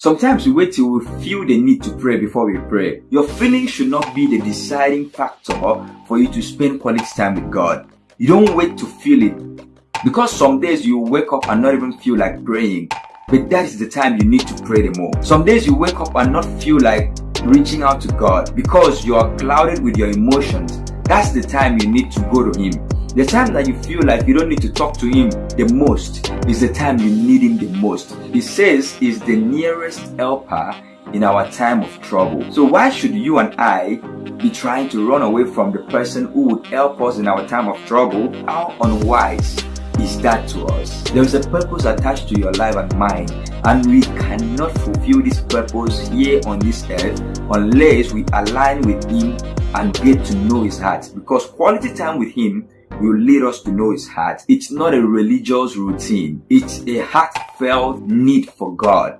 Sometimes we wait till we feel the need to pray before we pray. Your feelings should not be the deciding factor for you to spend quality time with God. You don't wait to feel it. Because some days you wake up and not even feel like praying. But that is the time you need to pray the more. Some days you wake up and not feel like reaching out to God because you are clouded with your emotions. That's the time you need to go to Him. The time that you feel like you don't need to talk to him the most is the time you need him the most. He says he's the nearest helper in our time of trouble. So why should you and I be trying to run away from the person who would help us in our time of trouble? How unwise is that to us? There is a purpose attached to your life and mine and we cannot fulfill this purpose here on this earth unless we align with him and get to know his heart because quality time with him will lead us to know his heart. It's not a religious routine. It's a heartfelt need for God.